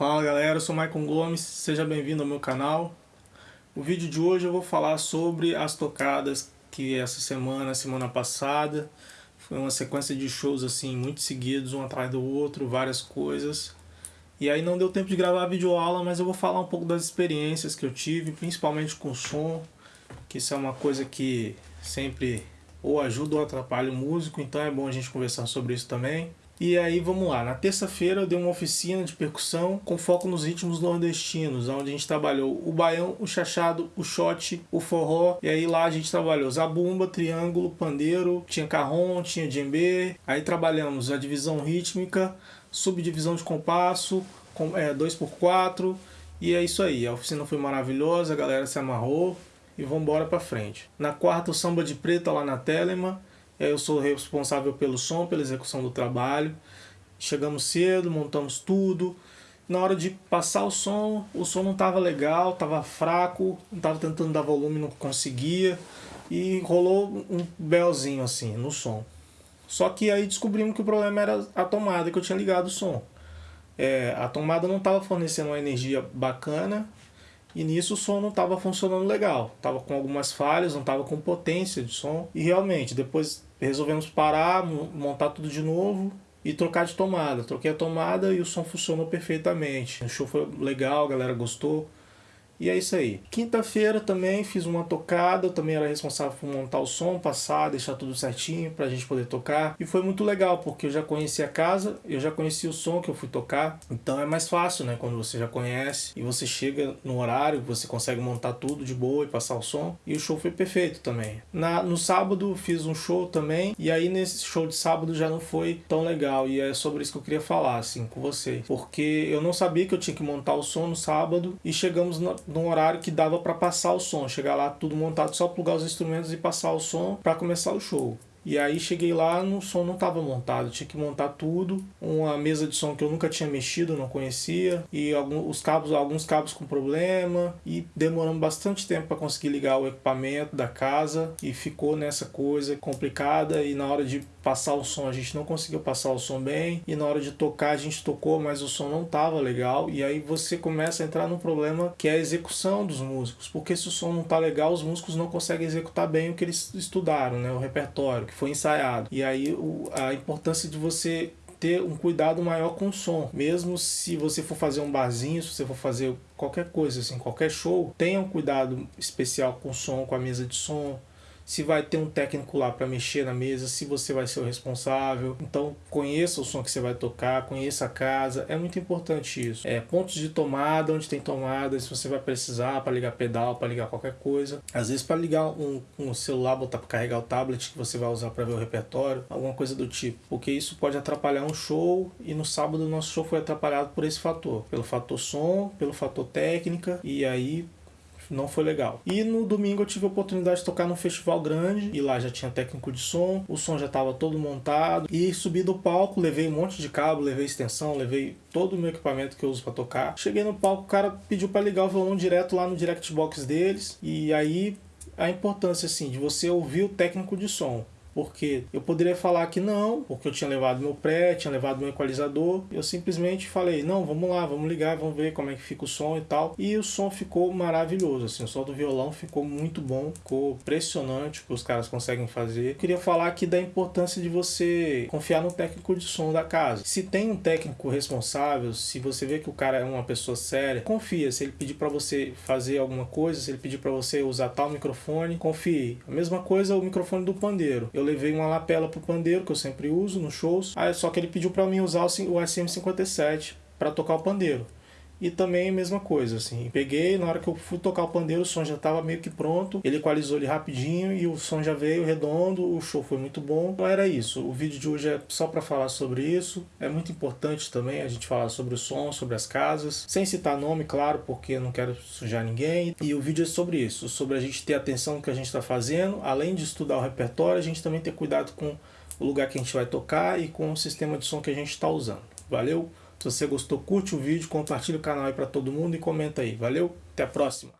Fala galera, eu sou Maicon Gomes, seja bem-vindo ao meu canal. O vídeo de hoje eu vou falar sobre as tocadas que essa semana, semana passada, foi uma sequência de shows assim, muito seguidos, um atrás do outro, várias coisas. E aí não deu tempo de gravar a videoaula, mas eu vou falar um pouco das experiências que eu tive, principalmente com som, que isso é uma coisa que sempre ou ajuda ou atrapalha o músico, então é bom a gente conversar sobre isso também. E aí vamos lá, na terça-feira eu dei uma oficina de percussão com foco nos ritmos nordestinos, onde a gente trabalhou o baião, o chachado, o shot, o forró, e aí lá a gente trabalhou zabumba, triângulo, pandeiro, tinha carrom, tinha djembe, aí trabalhamos a divisão rítmica, subdivisão de compasso, com, é, 2x4, e é isso aí, a oficina foi maravilhosa, a galera se amarrou, e vamos embora pra frente. Na quarta o samba de preta lá na Telema, eu sou responsável pelo som, pela execução do trabalho. Chegamos cedo, montamos tudo. Na hora de passar o som, o som não estava legal, estava fraco, estava tentando dar volume, não conseguia. E rolou um belzinho assim no som. Só que aí descobrimos que o problema era a tomada que eu tinha ligado o som. É, a tomada não estava fornecendo uma energia bacana e nisso o som não estava funcionando legal. Estava com algumas falhas, não estava com potência de som. E realmente, depois resolvemos parar, montar tudo de novo e trocar de tomada. Troquei a tomada e o som funcionou perfeitamente. O show foi legal, a galera gostou. E é isso aí. Quinta-feira também fiz uma tocada, eu também era responsável por montar o som, passar, deixar tudo certinho pra gente poder tocar. E foi muito legal, porque eu já conhecia a casa, eu já conhecia o som que eu fui tocar. Então é mais fácil, né, quando você já conhece e você chega no horário, você consegue montar tudo de boa e passar o som. E o show foi perfeito também. Na, no sábado fiz um show também, e aí nesse show de sábado já não foi tão legal. E é sobre isso que eu queria falar, assim, com vocês. Porque eu não sabia que eu tinha que montar o som no sábado e chegamos na, num horário que dava para passar o som. Chegar lá tudo montado, só plugar os instrumentos e passar o som para começar o show. E aí cheguei lá, no som não estava montado, tinha que montar tudo, uma mesa de som que eu nunca tinha mexido, não conhecia, e alguns os cabos, alguns cabos com problema, e demoramos bastante tempo para conseguir ligar o equipamento da casa, e ficou nessa coisa complicada, e na hora de passar o som a gente não conseguiu passar o som bem, e na hora de tocar a gente tocou, mas o som não estava legal, e aí você começa a entrar num problema que é a execução dos músicos, porque se o som não está legal, os músicos não conseguem executar bem o que eles estudaram, né, o repertório que foi ensaiado. E aí o, a importância de você ter um cuidado maior com o som. Mesmo se você for fazer um barzinho, se você for fazer qualquer coisa, assim, qualquer show, tenha um cuidado especial com o som, com a mesa de som, se vai ter um técnico lá para mexer na mesa, se você vai ser o responsável. Então conheça o som que você vai tocar, conheça a casa, é muito importante isso. É, pontos de tomada, onde tem tomada, se você vai precisar para ligar pedal, para ligar qualquer coisa. Às vezes para ligar um, um celular, botar para carregar o tablet que você vai usar para ver o repertório, alguma coisa do tipo. Porque isso pode atrapalhar um show e no sábado o nosso show foi atrapalhado por esse fator. Pelo fator som, pelo fator técnica e aí não foi legal. E no domingo eu tive a oportunidade de tocar num festival grande, e lá já tinha técnico de som, o som já estava todo montado, e subi do palco, levei um monte de cabo, levei extensão, levei todo o meu equipamento que eu uso para tocar. Cheguei no palco, o cara pediu para ligar o violão direto lá no direct box deles, e aí a importância assim de você ouvir o técnico de som. Porque eu poderia falar que não, porque eu tinha levado meu pré, tinha levado meu equalizador. Eu simplesmente falei, não, vamos lá, vamos ligar, vamos ver como é que fica o som e tal. E o som ficou maravilhoso, assim, o som do violão ficou muito bom, ficou impressionante o que os caras conseguem fazer. Eu queria falar aqui da importância de você confiar no técnico de som da casa. Se tem um técnico responsável, se você vê que o cara é uma pessoa séria, confia. Se ele pedir para você fazer alguma coisa, se ele pedir para você usar tal microfone, confie. A mesma coisa o microfone do pandeiro. Eu levei uma lapela pro pandeiro, que eu sempre uso nos shows. Aí, só que ele pediu para mim usar o SM57 para tocar o pandeiro. E também mesma coisa, assim, peguei, na hora que eu fui tocar o pandeiro, o som já estava meio que pronto, ele equalizou ele rapidinho e o som já veio redondo, o show foi muito bom. Então era isso, o vídeo de hoje é só para falar sobre isso, é muito importante também a gente falar sobre o som, sobre as casas, sem citar nome, claro, porque eu não quero sujar ninguém. E o vídeo é sobre isso, sobre a gente ter atenção no que a gente está fazendo, além de estudar o repertório, a gente também ter cuidado com o lugar que a gente vai tocar e com o sistema de som que a gente está usando. Valeu? Se você gostou, curte o vídeo, compartilha o canal aí para todo mundo e comenta aí. Valeu, até a próxima!